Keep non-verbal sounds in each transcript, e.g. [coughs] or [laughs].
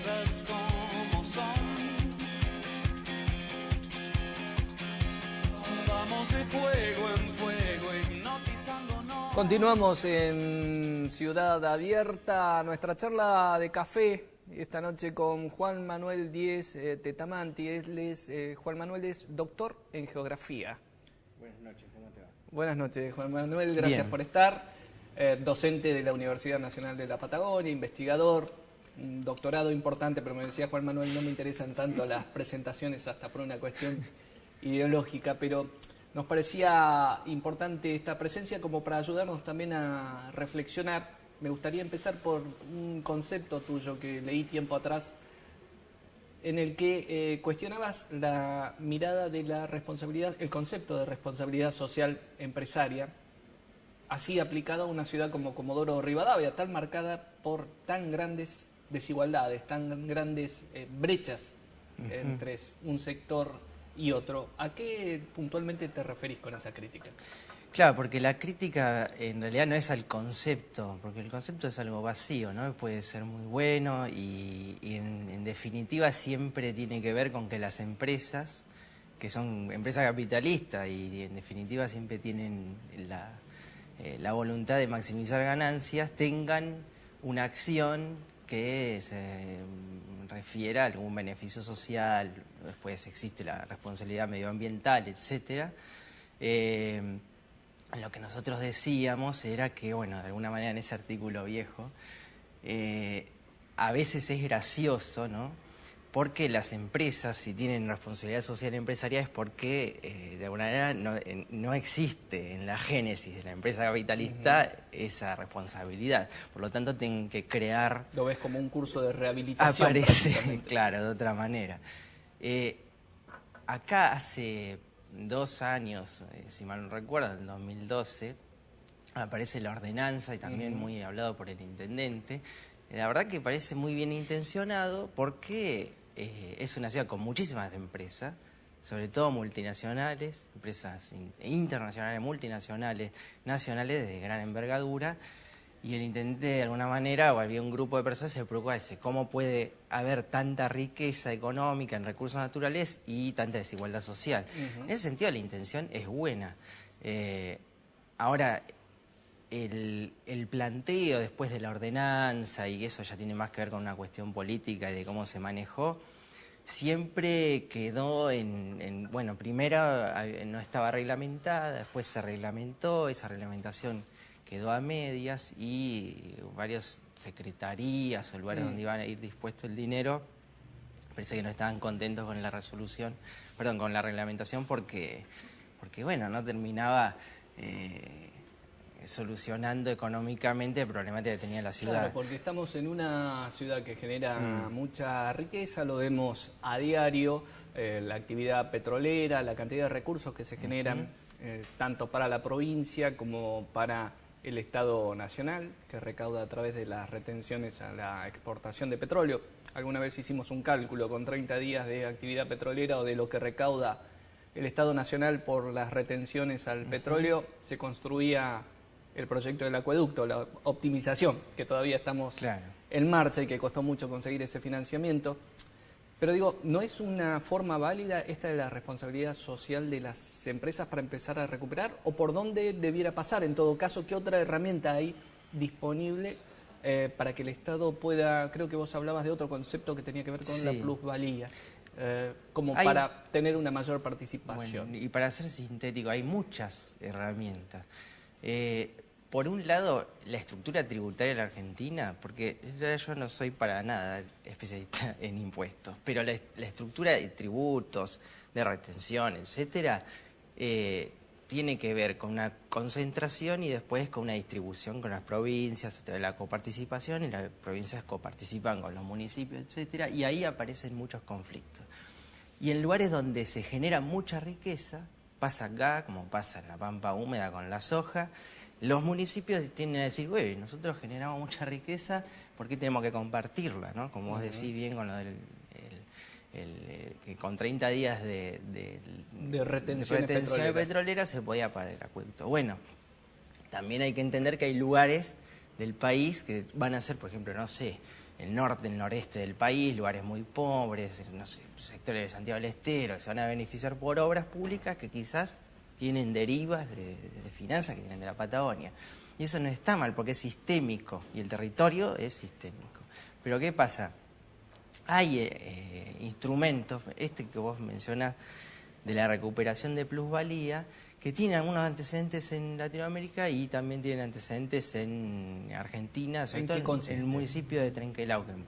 cosas como son. Vamos de fuego en fuego, hipnotizándonos. Continuamos en Ciudad Abierta, nuestra charla de café esta noche con Juan Manuel Díez eh, Tetamanti. Él es, eh, Juan Manuel es doctor en geografía. Buenas noches, ¿cómo te va? Buenas noches, Juan Manuel, gracias por estar. Eh, docente de la Universidad Nacional de la Patagonia, investigador, un doctorado importante, pero me decía Juan Manuel, no me interesan tanto las presentaciones hasta por una cuestión ideológica, pero nos parecía importante esta presencia como para ayudarnos también a reflexionar. Me gustaría empezar por un concepto tuyo que leí tiempo atrás, en el que eh, cuestionabas la mirada de la responsabilidad, el concepto de responsabilidad social empresaria, así aplicado a una ciudad como Comodoro Rivadavia, tan marcada por tan grandes desigualdades, tan grandes eh, brechas entre un sector y otro. ¿A qué puntualmente te referís con esa crítica? Claro, porque la crítica en realidad no es al concepto, porque el concepto es algo vacío, ¿no? Puede ser muy bueno y, en, definitiva siempre tiene que ver con que las empresas, que son empresas capitalistas y en definitiva siempre tienen la, eh, la voluntad de maximizar ganancias, tengan una acción que se refiera a algún beneficio social, después existe la responsabilidad medioambiental, etcétera. Eh, lo que nosotros decíamos era que, bueno, de alguna manera en ese artículo viejo, eh, a veces es gracioso, ¿no? Porque las empresas, si tienen responsabilidad social empresarial, es porque eh, de alguna manera eh, no, existe en la génesis de la empresa capitalista esa responsabilidad. Por lo tanto, tienen que crear... Lo ves como un curso de rehabilitación. Aparece, claro, de otra manera. Eh, acá hace dos años, si mal no recuerdo, en 2012, aparece la ordenanza y también muy hablado por el intendente, la verdad que parece muy bien intencionado porque eh, es una ciudad con muchísimas empresas, sobre todo multinacionales, empresas internacionales, multinacionales, nacionales de gran envergadura, y el intendente de alguna manera, o había un grupo de personas, se preocupa de cómo puede haber tanta riqueza económica en recursos naturales y tanta desigualdad social. En ese sentido la intención es buena. Eh, ahora, el, el, planteo después de la ordenanza, y eso ya tiene más que ver con una cuestión política y de cómo se manejó, siempre quedó en, bueno, primero no estaba reglamentada, después se reglamentó, esa reglamentación quedó a medias y varias secretarías o lugares mm. donde iban a ir dispuesto el dinero, parece que no estaban contentos con la resolución, perdón, con la reglamentación porque, porque bueno, no terminaba... Eh, solucionando económicamente el problema que tenía la ciudad. Claro, porque estamos en una ciudad que genera mm. mucha riqueza, lo vemos a diario, eh, la actividad petrolera, la cantidad de recursos que se generan, eh, tanto para la provincia como para el Estado Nacional, que recauda a través de las retenciones a la exportación de petróleo. Alguna vez hicimos un cálculo con 30 días de actividad petrolera o de lo que recauda el Estado Nacional por las retenciones al petróleo, se construía el proyecto del acueducto, la optimización, que todavía estamos en marcha y que costó mucho conseguir ese financiamiento. Pero digo, ¿no es una forma válida esta de la responsabilidad social de las empresas para empezar a recuperar? ¿O por dónde debiera pasar? En todo caso, ¿qué otra herramienta hay disponible eh, para que el Estado pueda, creo que vos hablabas de otro concepto que tenía que ver con la plusvalía, eh, como para tener una mayor participación? y para ser sintético, hay muchas herramientas. Eh, por un lado, la estructura tributaria de la Argentina, porque yo no soy para nada especialista [laughs] en impuestos, pero la, estructura de tributos, de retención, etcétera, eh, tiene que ver con una concentración y después con una distribución con las provincias, a través de la coparticipación, y las provincias coparticipan con los municipios, etcétera, y ahí aparecen muchos conflictos. Y en lugares donde se genera mucha riqueza, pasa acá, como pasa en la pampa húmeda con la soja, los municipios tienden a decir, güey, nosotros generamos mucha riqueza, ¿por qué tenemos que compartirla? ¿no? Como vos decís bien con lo del... Eh, que con 30 días de, de, retención petrolera se podía parar el acueducto. Bueno, también hay que entender que hay lugares del país que van a ser, por ejemplo, no sé, el norte, el noreste del país, lugares muy pobres, no sé, sectores de Santiago del Estero, que se van a beneficiar por obras públicas que quizás tienen derivas de, finanzas que vienen de la Patagonia. Y eso no está mal porque es sistémico y el territorio es sistémico. Pero ¿qué pasa? Hay eh, eh, instrumentos, este que vos mencionás, de la recuperación de plusvalía, que tienen algunos antecedentes en Latinoamérica y también tienen antecedentes en Argentina, sobre todo en, el municipio de Trenquelauquen,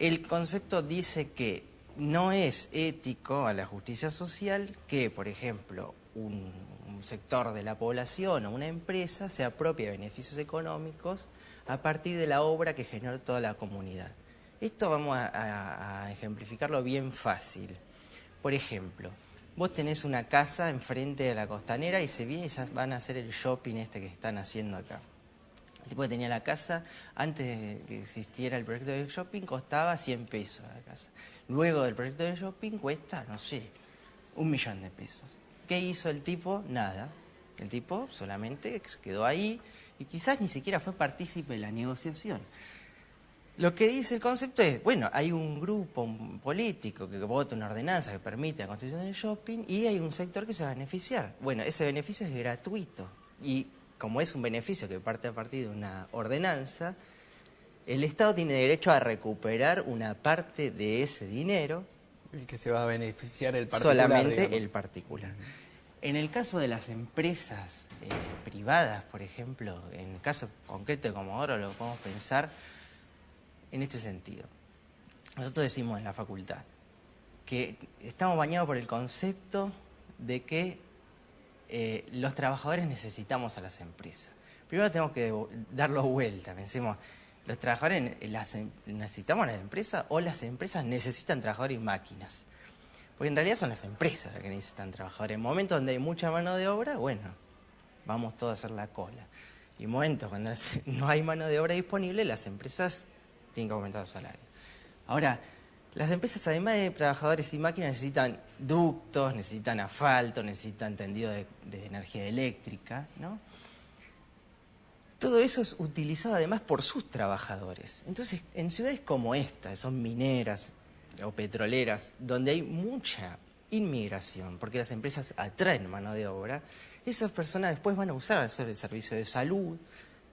El concepto dice que no es ético a la justicia social que, por ejemplo, un, sector de la población o una empresa se apropie de beneficios económicos a partir de la obra que generó toda la comunidad. Esto vamos a ejemplificarlo bien fácil. Por ejemplo, vos tenés una casa enfrente de la costanera y se viene y van a hacer el shopping este que están haciendo acá. El tipo que tenía la casa, antes de que existiera el proyecto de shopping, costaba 100 pesos la casa. Luego del proyecto de shopping cuesta, no sé, un millón de pesos. ¿Qué hizo el tipo? Nada. El tipo solamente quedó ahí y quizás ni siquiera fue partícipe de la negociación. Lo que dice el concepto es, bueno, hay un grupo político que vota una ordenanza que permite la construcción del shopping y hay un sector que se va a beneficiar. Bueno, ese beneficio es gratuito y como es un beneficio que parte a partir de una ordenanza, el Estado tiene derecho a recuperar una parte de ese dinero. El que se va a beneficiar el particular. Solamente el particular. En el caso de las empresas eh, privadas, por ejemplo, en el caso concreto de Comodoro lo podemos pensar en este sentido. Nosotros decimos en la facultad que estamos bañados por el concepto de que eh, los trabajadores necesitamos a las empresas. Primero tenemos que darlo vuelta, pensemos, ¿los trabajadores em, necesitamos las empresas o las empresas necesitan trabajadores y máquinas? Porque en realidad son las empresas las que necesitan trabajadores. En momentos donde hay mucha mano de obra, bueno, vamos todos a hacer la cola. Y en momentos cuando [laughs] no hay mano de obra disponible, las empresas tienen que aumentar los salarios. Ahora, las empresas, además de trabajadores y máquinas, necesitan ductos, necesitan asfalto, necesitan tendido de, energía eléctrica, ¿no? Todo eso es utilizado además por sus trabajadores. Entonces, en ciudades como esta, son mineras o petroleras, donde hay mucha inmigración, porque las empresas atraen mano de obra, esas personas después van a usar el servicio de salud,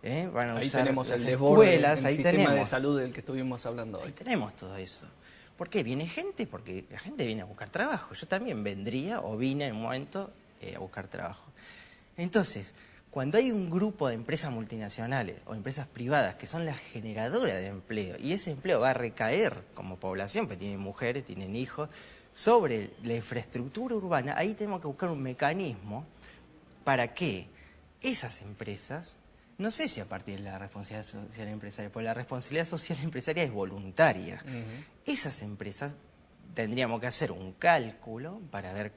¿eh? ahí tenemos las el escuelas, ahí sistema tenemos. de salud del que estuvimos hablando hoy. Ahí tenemos todo eso. ¿Por qué? Viene gente, porque la gente viene a buscar trabajo. Yo también vendría o vine en un momento eh, a buscar trabajo. Entonces, cuando hay un grupo de empresas multinacionales o empresas privadas que son las generadoras de empleo y ese empleo va a recaer como población, porque tienen mujeres, tienen hijos, sobre la infraestructura urbana, ahí tenemos que buscar un mecanismo para que esas empresas no sé si a partir de la responsabilidad social empresaria, porque la responsabilidad social empresaria es voluntaria. Esas empresas tendríamos que hacer un cálculo para ver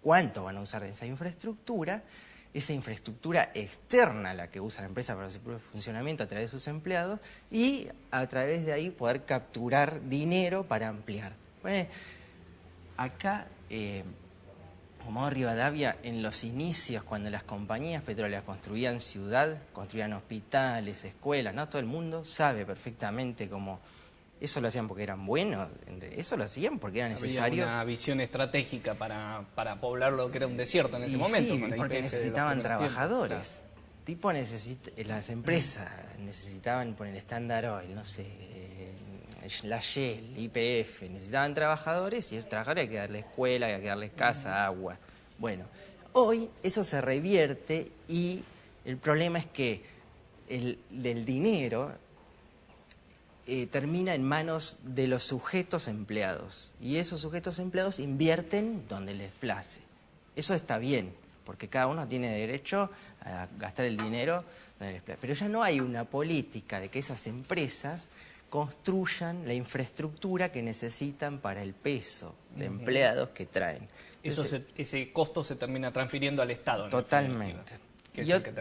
cuánto van a usar de esa infraestructura, esa infraestructura externa la que usa la empresa para su propio funcionamiento a través de sus empleados y a través de ahí poder capturar dinero para ampliar. acá eh, como Rivadavia, en los inicios, cuando las compañías petroleras construían ciudad, construían hospitales, escuelas, ¿no? Todo el mundo sabe perfectamente cómo... Eso lo hacían porque eran buenos, eso lo hacían porque era necesario. Había una visión estratégica para, poblar lo que era un desierto en ese momento. Sí, porque necesitaban trabajadores. Tipo las empresas necesitaban poner el estándar oil, no sé, la Shell, IPF, necesitaban trabajadores y esos trabajadores hay que darle escuela, hay que darles casa, agua. Bueno, hoy eso se revierte y el problema es que el del dinero eh, termina en manos de los sujetos empleados y esos sujetos empleados invierten donde les place. Eso está bien, porque cada uno tiene derecho a gastar el dinero donde les place. Pero ya no hay una política de que esas empresas construyan la infraestructura que necesitan para el peso de empleados que traen. ese costo se termina transfiriendo al Estado. Totalmente.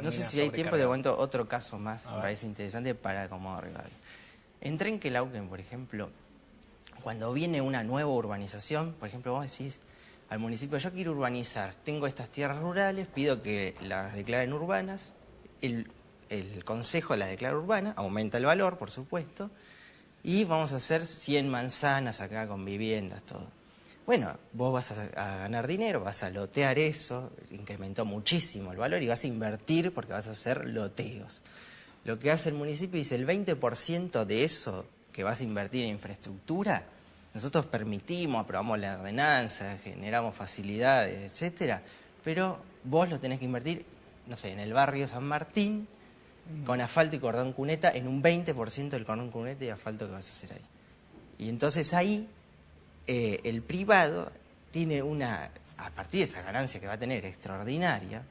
no sé si hay tiempo, de momento otro caso más, me parece interesante para como. En Trenquelauquen, por ejemplo, cuando viene una nueva urbanización, por ejemplo, vos decís al municipio, yo quiero urbanizar, tengo estas tierras rurales, pido que las declaren urbanas, el consejo la declara urbana, aumenta el valor, por supuesto, y vamos a hacer 100 manzanas acá con viviendas, todo. Bueno, vos vas a, ganar dinero, vas a lotear eso, incrementó muchísimo el valor y vas a invertir porque vas a hacer loteos. Lo que hace el municipio dice el 20% de eso que vas a invertir en infraestructura, nosotros permitimos, aprobamos la ordenanza, generamos facilidades, etcétera, pero vos lo tenés que invertir, no sé, en el barrio San Martín, con asfalto y cordón cuneta, en un 20% del cordón cuneta y asfalto que vas a hacer ahí. Y entonces ahí eh, el privado tiene una, a partir de esa ganancia que va a tener extraordinaria,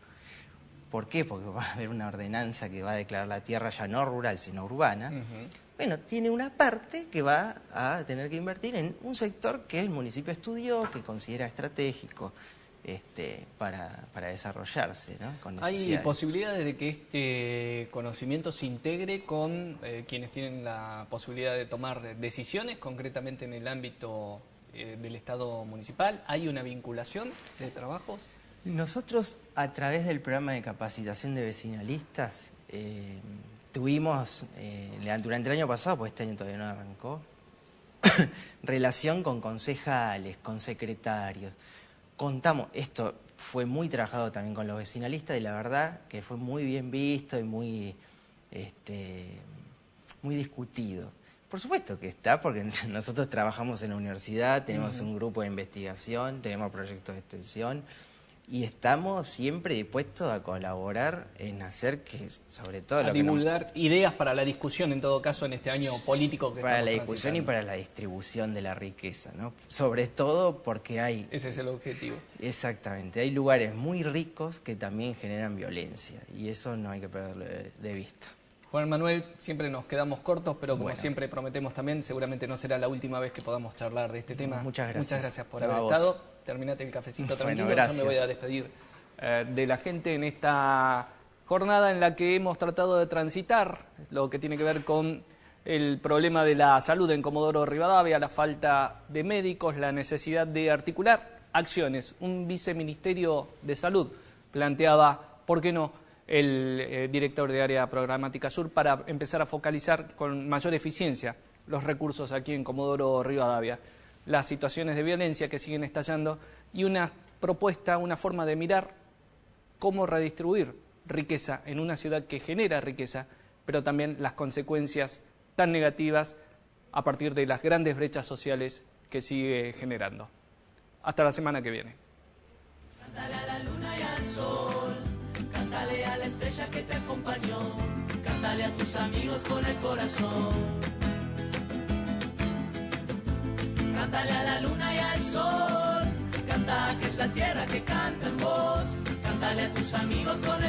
¿por qué? Porque va a haber una ordenanza que va a declarar la tierra ya no rural, sino urbana. Bueno, tiene una parte que va a tener que invertir en un sector que el municipio estudió, que considera estratégico este, para, desarrollarse. ¿no? ¿Hay posibilidades de que este conocimiento se integre con eh, quienes tienen la posibilidad de tomar decisiones, concretamente en el ámbito eh, del Estado municipal? ¿Hay una vinculación de trabajos? Nosotros, a través del programa de capacitación de vecinalistas, eh, tuvimos, durante el año pasado, pues este año todavía no arrancó, [coughs] relación con concejales, con secretarios, contamos, esto fue muy trabajado también con los vecinalistas y la verdad que fue muy bien visto y muy, este, muy discutido. Por supuesto que está, porque [laughs] nosotros trabajamos en la universidad, tenemos un grupo de investigación, tenemos proyectos de extensión, y estamos siempre dispuestos a colaborar en hacer que, sobre todo... A divulgar ideas para la discusión, en todo caso, en este año político que Para la discusión y para la distribución de la riqueza, ¿no? Sobre todo porque hay... Ese es el objetivo. Exactamente. Hay lugares muy ricos que también generan violencia, y eso no hay que perderlo de, vista. Juan Manuel, siempre nos quedamos cortos, pero como siempre prometemos también, seguramente no será la última vez que podamos charlar de este tema. Muchas gracias. Muchas gracias por haber estado terminate el cafecito tranquilo. Bueno, Yo me voy a despedir eh, de la gente en esta jornada en la que hemos tratado de transitar lo que tiene que ver con el problema de la salud en Comodoro Rivadavia, la falta de médicos, la necesidad de articular acciones. Un viceministerio de salud planteaba, ¿por qué no?, el eh, director de área programática sur para empezar a focalizar con mayor eficiencia los recursos aquí en Comodoro Rivadavia las situaciones de violencia que siguen estallando y una propuesta, una forma de mirar cómo redistribuir riqueza en una ciudad que genera riqueza, pero también las consecuencias tan negativas a partir de las grandes brechas sociales que sigue generando. Hasta la semana que viene. Cántale a la luna y al sol, cántale a la estrella que te acompañó, cántale a tus amigos con el corazón. Cántale a la luna y al sol, canta que es la tierra que canta en voz, cántale a tus amigos con